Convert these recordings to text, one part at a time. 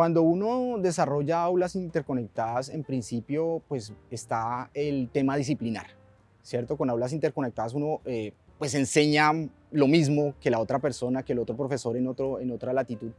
Cuando uno desarrolla aulas interconectadas, en principio, pues está el tema disciplinar, ¿cierto? Con aulas interconectadas uno eh, pues enseña lo mismo que la otra persona, que el otro profesor en, otro, en otra latitud,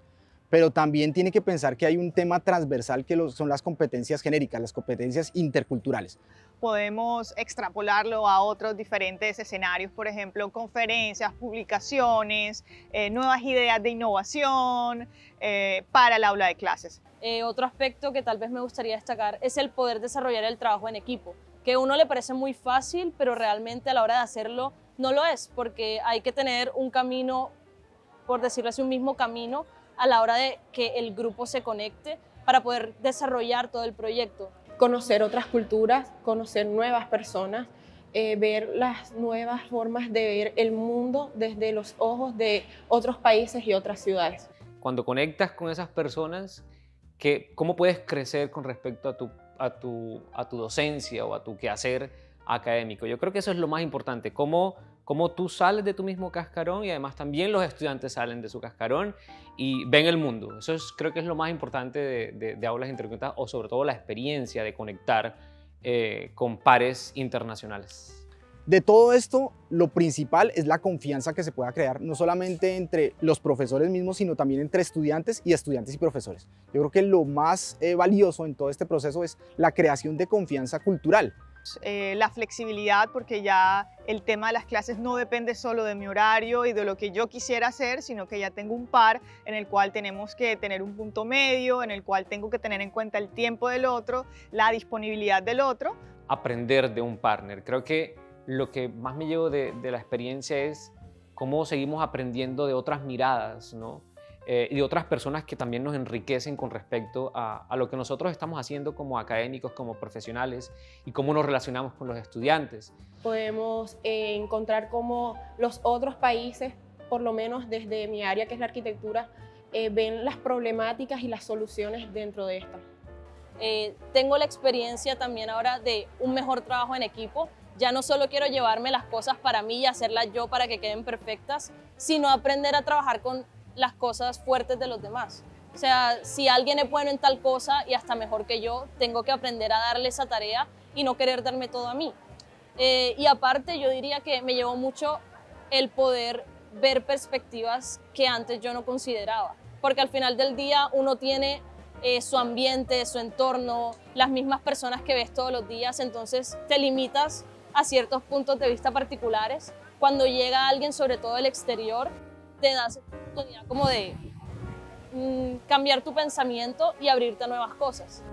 pero también tiene que pensar que hay un tema transversal que son las competencias genéricas, las competencias interculturales podemos extrapolarlo a otros diferentes escenarios, por ejemplo, conferencias, publicaciones, eh, nuevas ideas de innovación eh, para el aula de clases. Eh, otro aspecto que tal vez me gustaría destacar es el poder desarrollar el trabajo en equipo, que a uno le parece muy fácil, pero realmente a la hora de hacerlo no lo es, porque hay que tener un camino, por decirlo así, un mismo camino a la hora de que el grupo se conecte para poder desarrollar todo el proyecto conocer otras culturas, conocer nuevas personas, eh, ver las nuevas formas de ver el mundo desde los ojos de otros países y otras ciudades. Cuando conectas con esas personas, ¿qué, ¿cómo puedes crecer con respecto a tu, a, tu, a tu docencia o a tu quehacer académico? Yo creo que eso es lo más importante, cómo cómo tú sales de tu mismo cascarón y además también los estudiantes salen de su cascarón y ven el mundo. Eso es, creo que es lo más importante de, aulas interconectadas o sobre todo la experiencia de conectar eh, con pares internacionales. De todo esto, lo principal es la confianza que se pueda crear, no solamente entre los profesores mismos, sino también entre estudiantes y estudiantes y profesores. Yo creo que lo más eh, valioso en todo este proceso es la creación de confianza cultural. Eh, la flexibilidad porque ya el tema de las clases no depende solo de mi horario y de lo que yo quisiera hacer, sino que ya tengo un par en el cual tenemos que tener un punto medio, en el cual tengo que tener en cuenta el tiempo del otro, la disponibilidad del otro. Aprender de un partner. Creo que lo que más me llevo de, de la experiencia es cómo seguimos aprendiendo de otras miradas, ¿no? Eh, y de otras personas que también nos enriquecen con respecto a, lo que nosotros estamos haciendo como académicos, como profesionales y cómo nos relacionamos con los estudiantes. Podemos eh, encontrar cómo los otros países, por lo menos desde mi área que es la arquitectura, eh, ven las problemáticas y las soluciones dentro de esta. tengo la experiencia también ahora de un mejor trabajo en equipo, ya no solo quiero llevarme las cosas para mí y hacerlas yo para que queden perfectas, sino aprender a trabajar con las cosas fuertes de los demás. O sea, si alguien es bueno en tal cosa y hasta mejor que yo, tengo que aprender a darle esa tarea y no querer darme todo a mí. Eh, y aparte yo diría que me llevó mucho el poder ver perspectivas que antes yo no consideraba. Porque al final del día uno tiene eh, su ambiente, su entorno, las mismas personas que ves todos los días, entonces te limitas a ciertos puntos de vista particulares. Cuando llega alguien, sobre todo del exterior, te das como de mm, cambiar tu pensamiento y abrirte a nuevas cosas.